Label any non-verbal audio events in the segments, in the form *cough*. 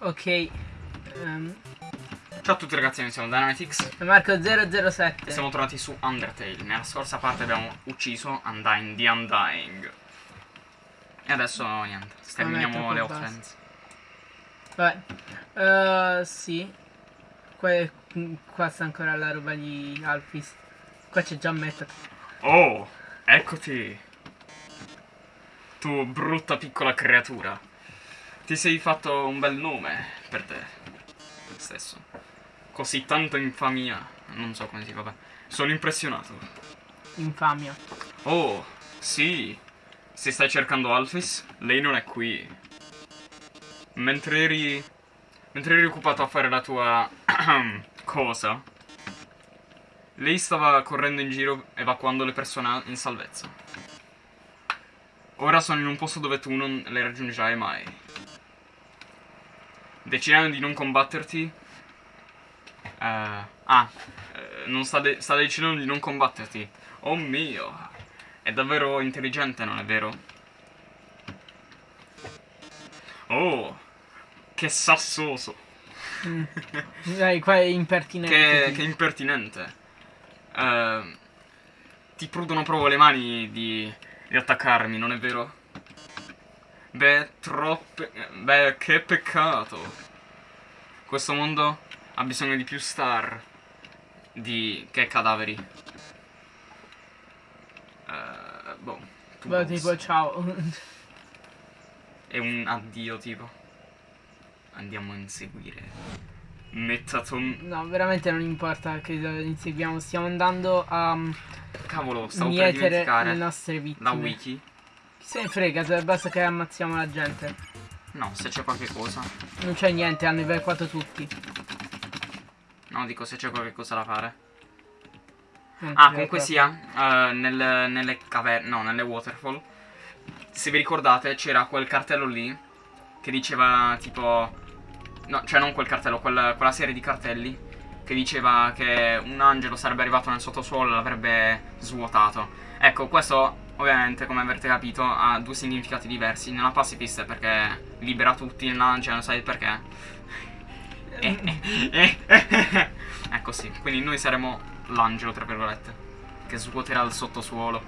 Ok. ehm, Ciao a tutti ragazzi, noi siamo Dynamitix Marco 007. e siamo tornati su Undertale. Nella scorsa parte abbiamo ucciso Undyne the Undying. E adesso niente, sterminiamo le offense. Vabbè. Eh, sì. Qua, qua sta ancora la roba di Alphys. Qua c'è già Method. Oh, eccoti. Tu brutta piccola creatura. Ti sei fatto un bel nome per te stesso. Così tanta infamia. Non so come si fa. Sono impressionato. Infamia. Oh, sì. Se stai cercando Alphys, lei non è qui. Mentre eri. Mentre eri occupato a fare la tua. *clears throat* cosa. Lei stava correndo in giro evacuando le persone in salvezza. Ora sono in un posto dove tu non le raggiungerai mai. Decidendo di non combatterti. eh, ah, eh, non sta, de- sta decidendo di non combatterti. Oh mio. È davvero intelligente, non è vero? Oh, che sassoso. *laughs* Dai, qua è impertinente. Che, che impertinente. Eh, ti prudono proprio le mani di, di attaccarmi, non è vero? Beh, troppe... Beh, che peccato. Questo mondo ha bisogno di più star di... che cadaveri. Eh, boh. Beh, tipo, ciao. È un addio, tipo. Andiamo a inseguire. Metaton. No, veramente non importa che inseguiamo. Stiamo andando a um, Cavolo, stavo per dimenticare. le nostre La vittime. wiki. Se ne frega, basta che ammazziamo la gente. No, se c'è qualche cosa. Non c'è niente, hanno evacuato tutti. No, dico se c'è qualche cosa da fare. Non Ah, c'è comunque sia, eh, nel- nelle caverne, no, nelle waterfall. Se vi ricordate, c'era quel cartello lì che diceva tipo. No, cioè non quel cartello, quella, quella serie di cartelli che diceva che un angelo sarebbe arrivato nel sottosuolo e l'avrebbe svuotato. Ecco, questo ovviamente, come avrete capito, ha due significati diversi. Nella pacifist è perché libera tutti, nell'angelo sai perché? *laughs* Eh, eh, eh, eh. ecco sì, quindi noi saremo l'angelo, tra virgolette, che svuoterà il sottosuolo.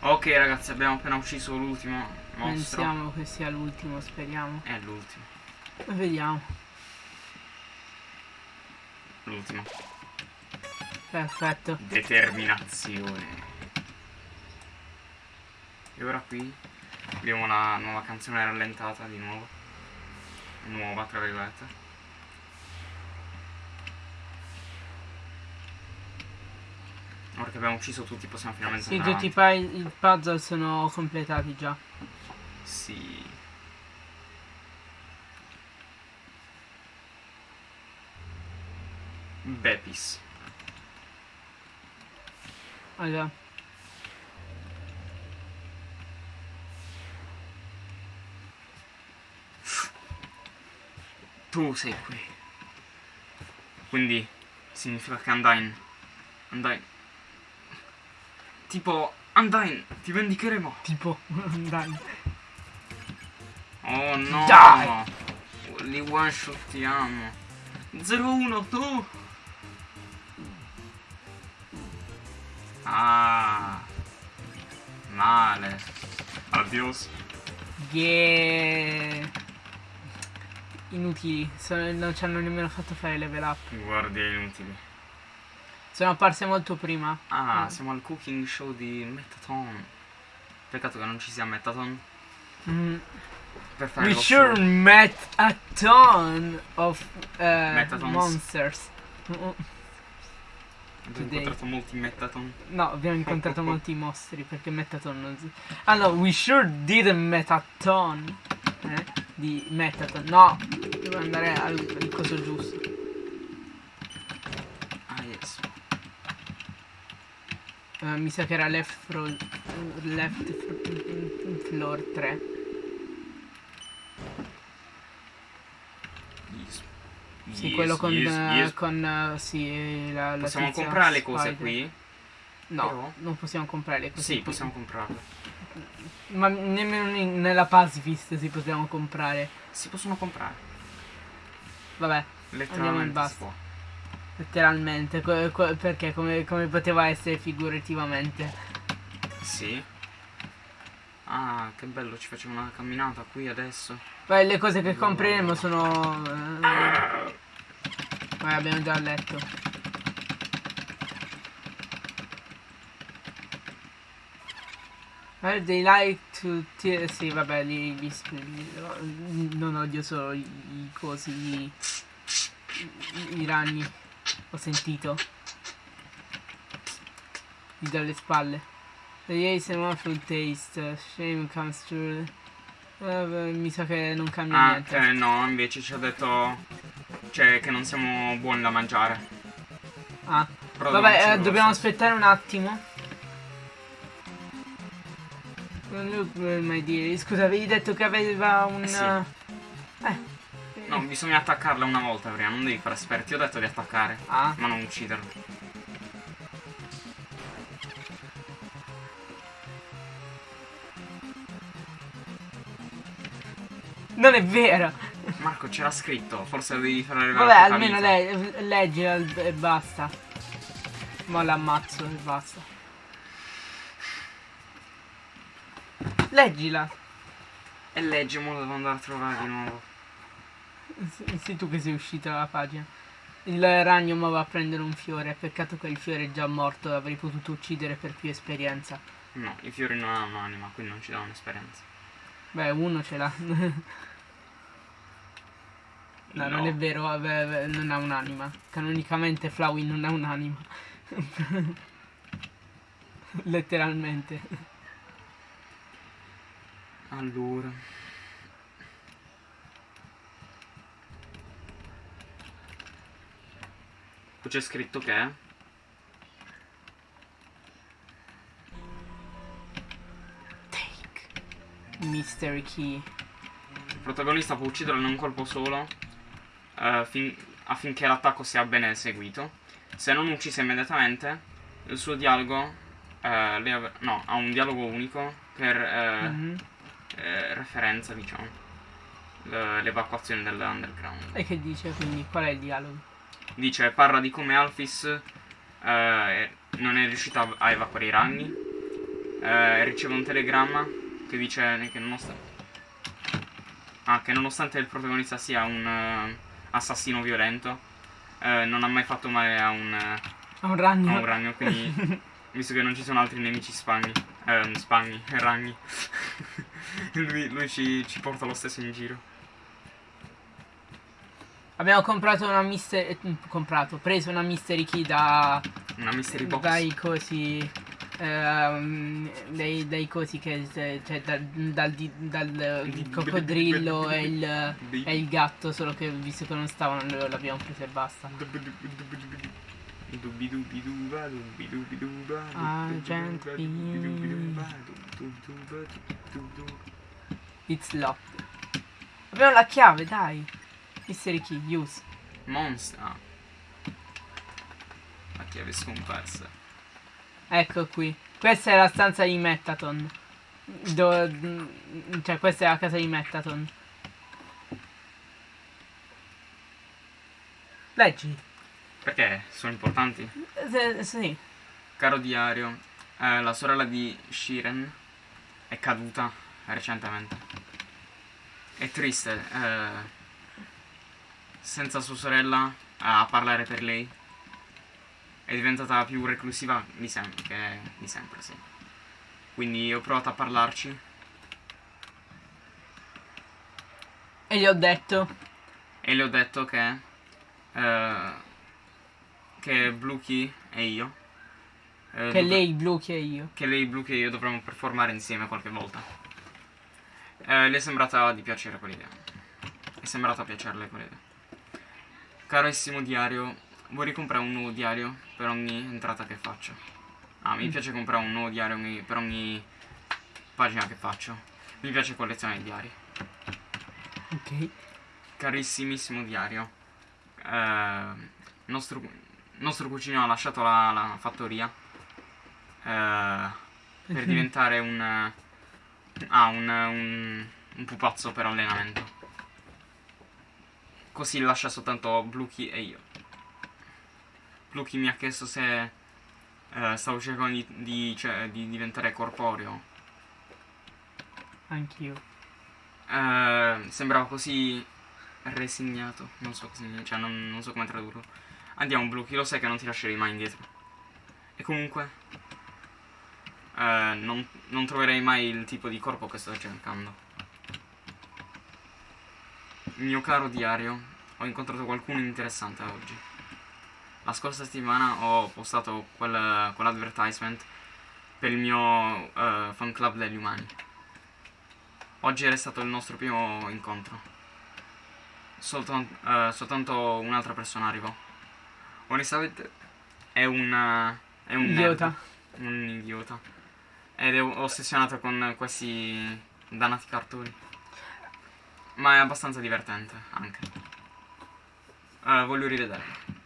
Ok ragazzi, abbiamo appena ucciso l'ultimo mostro. Pensiamo che sia l'ultimo, speriamo. È l'ultimo. Vediamo. L'ultimo. Perfetto. Determinazione. E ora qui abbiamo la nuova canzone rallentata di nuovo. Nuova, tra virgolette. Ora che abbiamo ucciso tutti possiamo finalmente Sì, andare tutti i, avanti. i puzzle sono completati già. Sì. Bepis. Allora. Tu sei qui. Quindi significa che Undyne. Undyne. Tipo, Undyne, ti vendicheremo. Tipo, *laughs* dai. Oh no. Dai. Li one shottiamo. 0-1, tu. Ah. Male. Adios. Yeah. Inutili, non ci hanno nemmeno fatto fare level up. Guardie inutili. Sono apparse molto prima. Ah, Mm. siamo al cooking show di Metaton. Peccato che non ci sia Metaton Mm. per fare We sure show. met a ton of uh, Metatons. monsters. Mm, mm. Abbiamo incontrato molti Metaton. No, abbiamo incontrato molti mostri perché Metaton non si... No, we sure did a Metaton. Eh? Di Metaton. No, devo andare al, al coso giusto. Ah, yes. Eh, mi sa che era left, fro- left fro- floor 3. Yes. Sì, Yes, quello con, yes, yes. con eh, sì, la, la Possiamo comprare le cose qui? No, Però? non possiamo comprare le cose Sì, qui. possiamo comprarle. Ma nemmeno in- nella pacifist si possiamo comprare. Si possono comprare. Vabbè, Letteralmente si basta. può. letteralmente. co- co- perché come, come poteva essere figurativamente? Sì. Ah, che bello, ci facciamo una camminata qui adesso. Poi le cose che compreremo sono... eh, Vabbè, abbiamo già letto. Well, they like to... Sì, vabbè, gli sp- gli- non odio solo i, i cosi, i, i- i ragni. Ho sentito. Gli dalle spalle. The ace and waffle taste, shame comes. Eh, beh, mi sa che non cambia Ah, niente. eh, no, invece ci ha detto. Cioè, che non siamo buoni da mangiare. Ah, Però vabbè, eh, dobbiamo aspettare un attimo. Don't look well, my dear. Scusa, avevi detto che aveva un... Eh, sì. Eh. No, bisogna attaccarla una volta prima, non devi fare esperti. Ti ho detto di attaccare, Ah, ma non ucciderlo. non è vero. Marco, c'era scritto, forse lo devi fare Vabbè, almeno le- leggila e basta. Ma l'ammazzo e basta. Leggila. E leggi, mo devo andare a trovare di nuovo. Sì, sì, tu che sei uscito dalla pagina. Il ragno ma va a prendere un fiore. Peccato che il fiore è già morto. Avrei potuto uccidere per più esperienza. No, i fiori non hanno un'anima, quindi non ci danno esperienza. Beh, uno ce l'ha. *laughs* no, non è vero, vabbè, vabbè, non ha un'anima. Canonicamente Flowey non ha un'anima. *laughs* Letteralmente. Allora. Poi c'è scritto che Take. Mystery key. il protagonista può ucciderlo in un colpo solo eh, fin- affinché l'attacco sia ben eseguito. Se non ucciso immediatamente, il suo dialogo eh, no, ha un dialogo unico per eh, Mhm. Eh, referenza, diciamo, l'evacuazione dell'underground. E che dice quindi? Qual è il dialogo? Dice, parla di come Alphys eh, non è riuscita a- a evacuare i ragni. Eh, riceve un telegramma che dice che nonostante, ah, che nonostante il protagonista sia un eh, assassino violento, eh, non ha mai fatto male a un, Ha un a ragno. un ragno, quindi *laughs* visto che non ci sono altri nemici spagni, eh, spagni, ragni, lui, lui ci, ci porta lo stesso in giro. Abbiamo comprato una mister... eh, comprato, preso una mystery key da... Una mystery box. Dai cosi... ehm, dai, dai cosi che... Cioè dal, dal, dal il coccodrillo e il, e il gatto, solo che visto che non stavano l'abbiamo preso e basta. Argent It's locked. Abbiamo la chiave, dai. Mystery key, use. Monster. La chiave scomparsa. Ecco qui. Questa è la stanza di Metaton. Do- cioè, questa è la casa di Metaton. Leggi. Perché sono importanti? Eh, sì. Caro diario, eh, la sorella di Shiren è caduta recentemente. È triste. eh, senza sua sorella a parlare per lei. È diventata più reclusiva di sempre, che di sempre, sì. Quindi ho provato a parlarci. E gli ho detto. E le ho detto che. eh, che Blue Key e io. eh, Che lei blu che io. Che lei Blue Key e io dovremmo performare insieme qualche volta. Eh, le è sembrata di piacere quell'idea. È sembrata piacerle quell'idea. Carissimo diario, vuoi ricomprare un nuovo diario per ogni entrata che faccio? Ah, mi Mm. piace comprare un nuovo diario per ogni pagina che faccio. Mi piace collezionare i diari. Ok. Carissimissimo diario. Eh, nostro, nostro cugino ha lasciato la, la fattoria eh, per diventare un, ah, un, un, un pupazzo per allenamento. così lascia soltanto Bluky e io. Bluky mi ha chiesto se eh, stavo cercando di, di, cioè, di diventare corporeo. Anch'io. Eh, sembrava così resignato. Non so cosa cioè non, non so come tradurlo. Andiamo Bluky, lo sai che non ti lascerei mai indietro. E comunque eh, non, non troverei mai il tipo di corpo che sto cercando. Mio caro diario, ho incontrato qualcuno interessante oggi. La scorsa settimana ho postato quel, quell'advertisement per il mio uh, fan club degli umani. Oggi era stato il nostro primo incontro. Soltan uh, soltanto un'altra persona arrivò. Onestamente è un... è un idiota. Nerd, un idiota. Ed è ossessionato con questi dannati cartoni. Ma è abbastanza divertente anche. Uh, voglio rivederlo.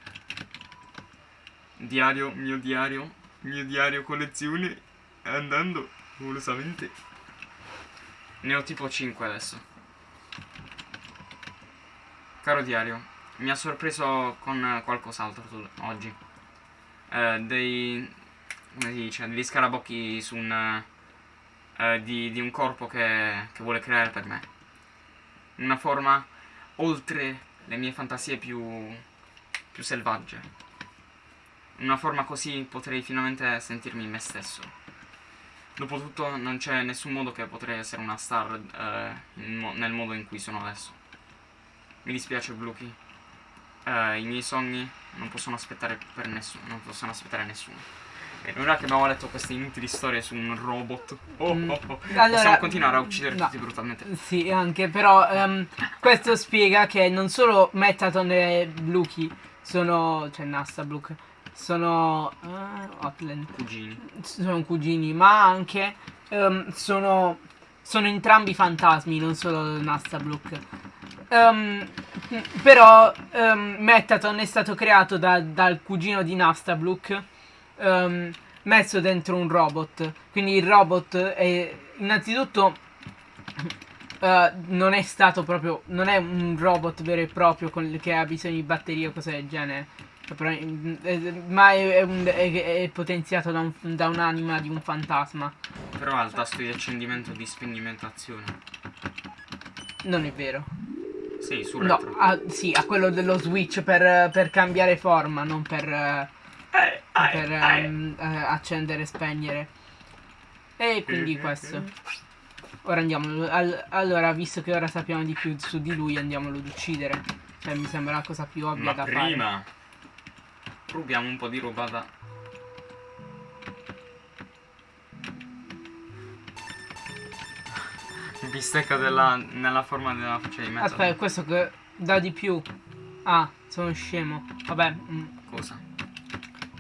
Diario, mio diario, mio diario collezione andando volosamente. Ne ho tipo 5 adesso. Caro diario, mi ha sorpreso con qualcos'altro oggi. Uh, dei... come si dice? Degli scarabocchi su un... Uh, di, di, un corpo che, che vuole creare per me una forma oltre le mie fantasie più, più selvagge. Una forma così potrei finalmente sentirmi me stesso. Dopotutto non c'è nessun modo che potrei essere una star eh, nel modo in cui sono adesso. Mi dispiace Bluky. Eh, I miei sogni non possono aspettare per nessuno, non possono aspettare nessuno. E ora che abbiamo letto queste inutili storie su un robot, oh, mm. oh, oh, allora, possiamo continuare a uccidere no, tutti brutalmente. Sì, anche, però um, questo spiega che non solo Metaton e Bluky sono, cioè Nasta Bluke, sono uh, Hotland. Cugini. Sono cugini, ma anche um, sono, sono entrambi fantasmi, non solo Nasta Bluke. Um, però um, Metaton è stato creato da, dal cugino di Nastablook um, messo dentro un robot. Quindi il robot è innanzitutto uh, non è stato proprio non è un robot vero e proprio con, che ha bisogno di batterie o cose del genere. Ma è, è, un, è, è potenziato da, un, da un'anima di un fantasma. Però ha il tasto di accendimento e di spegnimentazione. Non è vero. Sì, sul no, ha, sì, ha quello dello switch per, per cambiare forma, non per per um, uh, accendere e spegnere. E quindi questo. Ora andiamo. Al, allora, visto che ora sappiamo di più su di lui, andiamolo ad uccidere. Cioè, mi sembra la cosa più ovvia Ma da prima, fare. prima rubiamo un po' di roba da. Bistecca della, nella forma della faccia di mezzo. Aspetta, questo che dà di più. Ah, sono scemo. Vabbè. Mm. Cosa?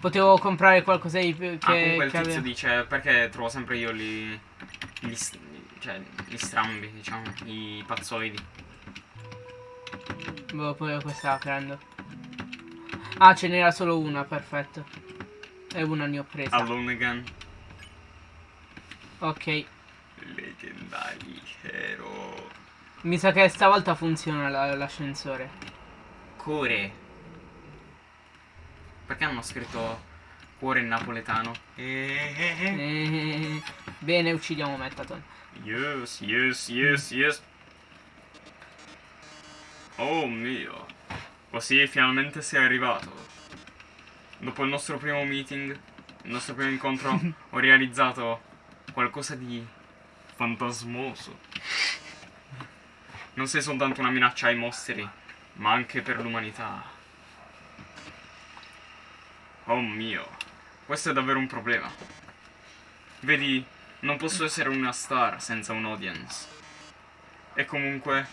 Potevo comprare qualcosa di più che... Ah, comunque il tizio aveva... dice perché trovo sempre io li... Gli, cioè, gli strambi, diciamo, i pazzoidi. Boh, poi questa la prendo. Ah, ce n'era solo una, perfetto. E una ne ho presa. Alone again. Ok. Leggendari hero. Mi sa che stavolta funziona l'ascensore. Core. Perché hanno scritto cuore in napoletano? Eh, eh, eh. Bene, uccidiamo Metaton. Yes, yes, yes, yes. Oh mio. Così finalmente sei arrivato. Dopo il nostro primo meeting, il nostro primo incontro, *laughs* ho realizzato qualcosa di fantasmoso. Non sei soltanto una minaccia ai mostri, ma anche per l'umanità. Oh mio, questo è davvero un problema. Vedi, non posso essere una star senza un audience. E comunque...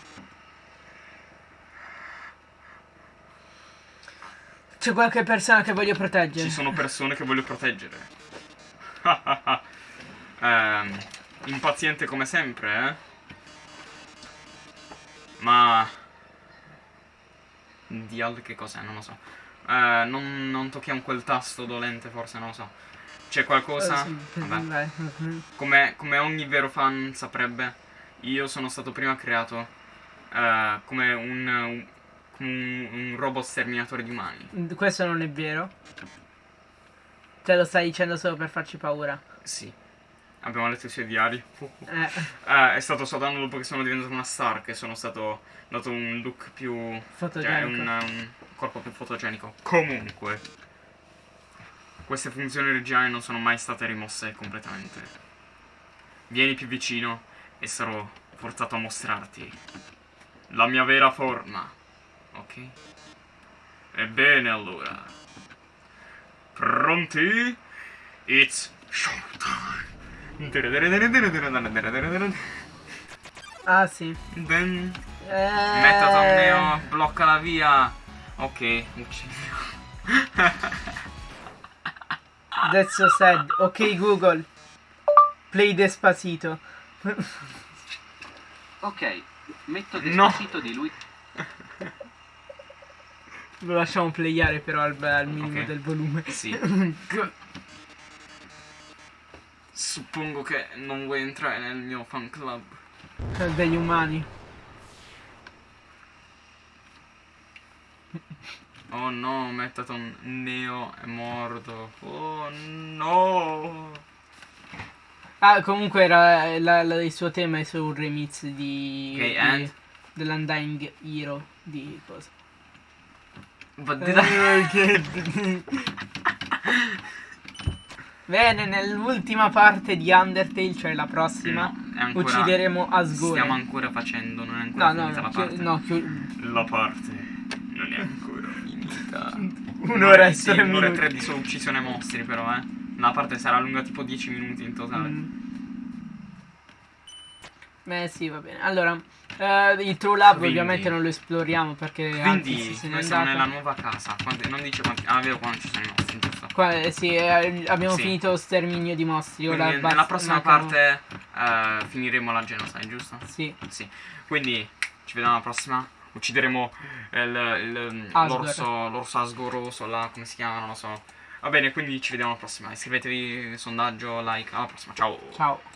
C'è qualche persona che voglio proteggere. Ci sono persone che voglio proteggere. *laughs* eh, impaziente come sempre, eh? Ma... Dial che cos'è? Non lo so. Eh, non, non, tocchiamo quel tasto dolente, forse, non lo so. C'è qualcosa? Vabbè. Come, come, ogni vero fan saprebbe, io sono stato prima creato uh, come, un, un, come un, un robot sterminatore di umani. Questo non è vero. Te lo stai dicendo solo per farci paura. Sì. Abbiamo letto i suoi diari. Eh, Eh, è stato soltanto dopo che sono diventato una star che sono stato dato un look più. cioè fotogenico. un, un corpo più fotogenico. Comunque, queste funzioni originali non sono mai state rimosse completamente. Vieni più vicino e sarò forzato a mostrarti la mia vera forma. Ok? Ebbene allora. Pronti? It's showtime. Ah sì. Then Eh... Metaton Neo blocca la via. Ok, uccidio. That's so sad. Ok Google. Play Despacito. Ok, metto No. Despacito di lui. Lo lasciamo playare però al, al minimo Ok. del volume. Sì. *laughs* Suppongo che non vuoi entrare nel mio fan club. Degli umani. *laughs* Oh no, Metaton Neo è morto. Oh no. Ah, comunque era la- la- il suo tema è su un remix di, Ok, di- dell'Undying Hero di cosa? But did I- Eh, *laughs* Bene, nell'ultima parte di Undertale, cioè la prossima, No, è ancora- uccideremo Asgore. Stiamo ancora facendo, non è ancora No, no, finita no, la parte. no, La parte non è ancora finita. *laughs* Un'ora e sì, tre un'ora e tre di solo uccisione mostri però, eh. La parte sarà lunga tipo 10 minuti in totale. Mm. Beh sì, va bene. Allora, eh, il True Lab Quindi- ovviamente non lo esploriamo perché Quindi, anzi, se noi siamo nella nuova casa. Quanti- non dice quanti. Ah, vedo quanti ci sono i mostri, giusto? Qua, eh, sì, eh, abbiamo Sì. finito lo sterminio di mostri. Quindi, nella prossima parte eh, finiremo la genocide, giusto? Sì, Sì. Quindi ci vediamo alla prossima. Uccideremo l'orso, l'orso asgoroso là, come si chiama, non lo so. Va bene, quindi ci vediamo alla prossima. Iscrivetevi, sondaggio, like. Alla prossima, ciao. ciao.